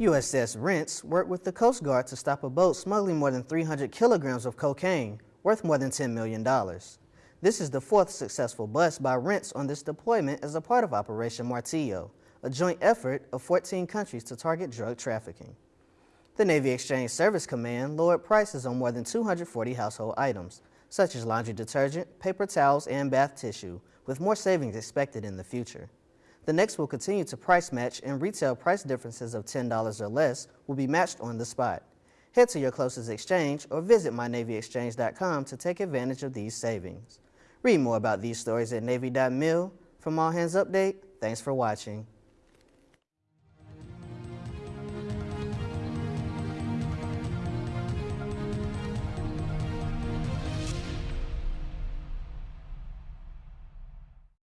USS Rentz worked with the Coast Guard to stop a boat smuggling more than 300 kilograms of cocaine, worth more than $10 million. This is the fourth successful bust by Rentz on this deployment as a part of Operation Martillo, a joint effort of 14 countries to target drug trafficking. The Navy Exchange Service Command lowered prices on more than 240 household items, such as laundry detergent, paper towels, and bath tissue, with more savings expected in the future. The NEX will continue to price match and retail price differences of $10 or less will be matched on the spot. Head to your closest exchange or visit mynavyexchange.com to take advantage of these savings. Read more about these stories at Navy.mil. From All Hands Update, thanks for watching.